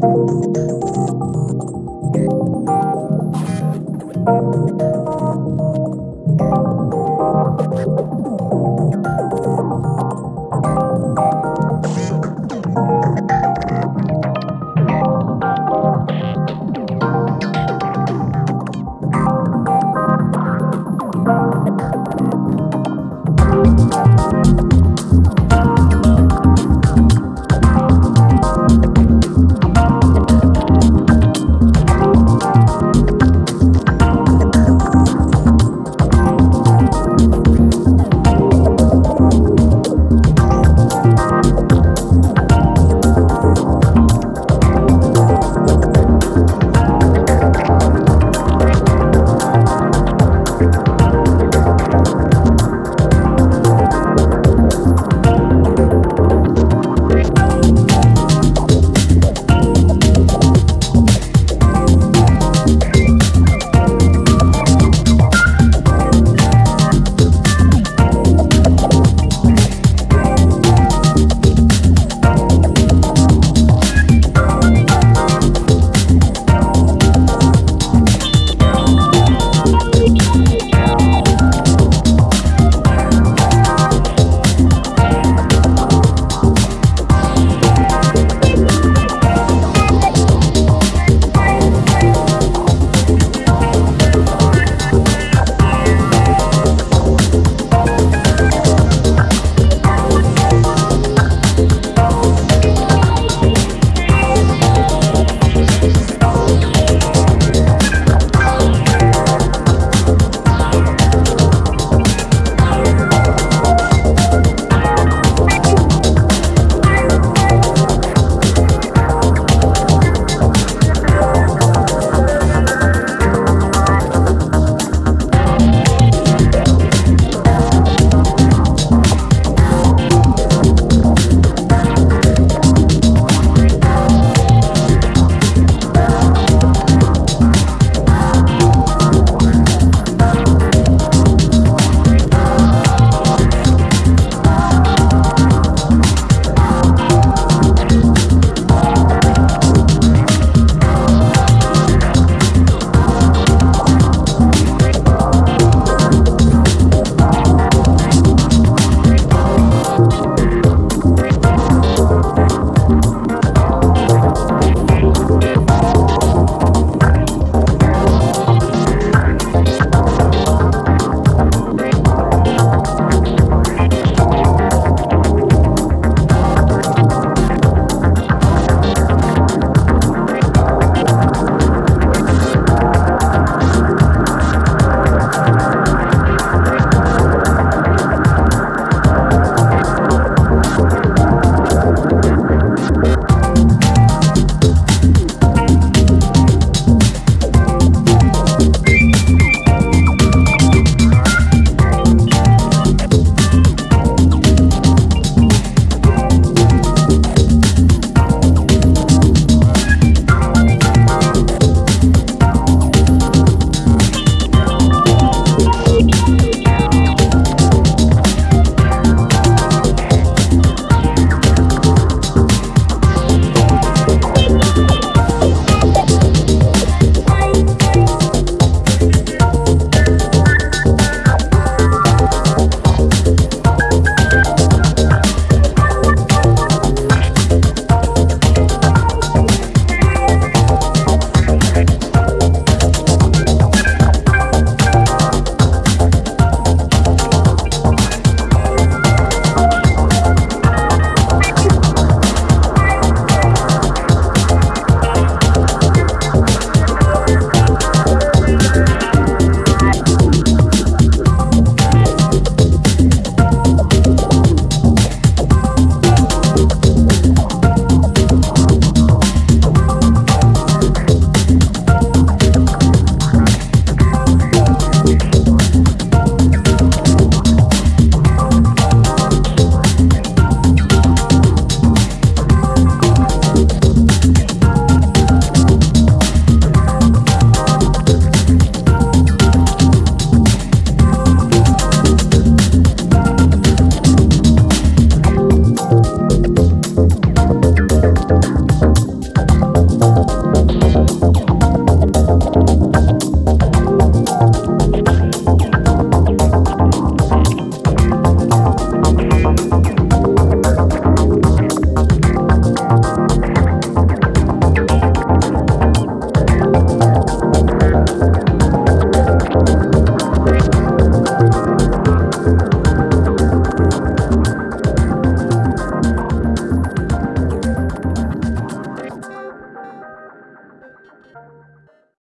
Thank